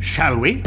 shall we?